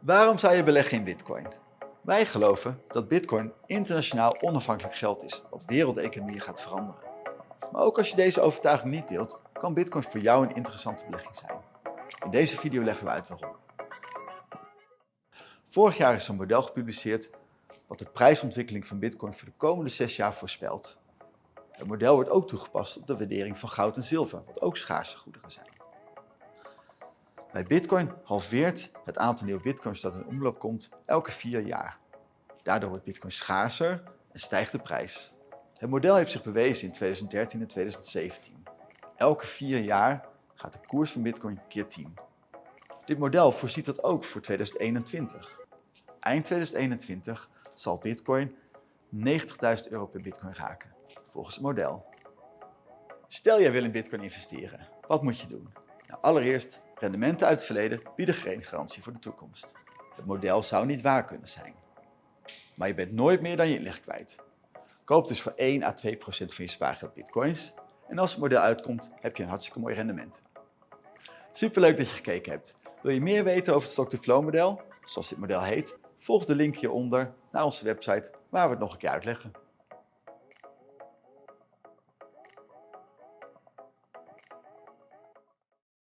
Waarom zou je beleggen in bitcoin? Wij geloven dat bitcoin internationaal onafhankelijk geld is wat wereldeconomieën gaat veranderen. Maar ook als je deze overtuiging niet deelt, kan bitcoin voor jou een interessante belegging zijn. In deze video leggen we uit waarom. Vorig jaar is een model gepubliceerd wat de prijsontwikkeling van bitcoin voor de komende 6 jaar voorspelt. Het model wordt ook toegepast op de waardering van goud en zilver, wat ook schaarse goederen zijn. Bij bitcoin halveert het aantal nieuwe bitcoins dat in omloop komt elke vier jaar. Daardoor wordt bitcoin schaarser en stijgt de prijs. Het model heeft zich bewezen in 2013 en 2017. Elke vier jaar gaat de koers van bitcoin keer 10. Dit model voorziet dat ook voor 2021. Eind 2021 zal bitcoin 90.000 euro per bitcoin raken, volgens het model. Stel jij wil in bitcoin investeren, wat moet je doen? Nou, allereerst, rendementen uit het verleden bieden geen garantie voor de toekomst. Het model zou niet waar kunnen zijn. Maar je bent nooit meer dan je inleg kwijt. Koop dus voor 1 à 2 procent van je spaargeld bitcoins en als het model uitkomt heb je een hartstikke mooi rendement. Superleuk dat je gekeken hebt. Wil je meer weten over het stock-to-flow model, zoals dit model heet, volg de link hieronder naar onze website waar we het nog een keer uitleggen.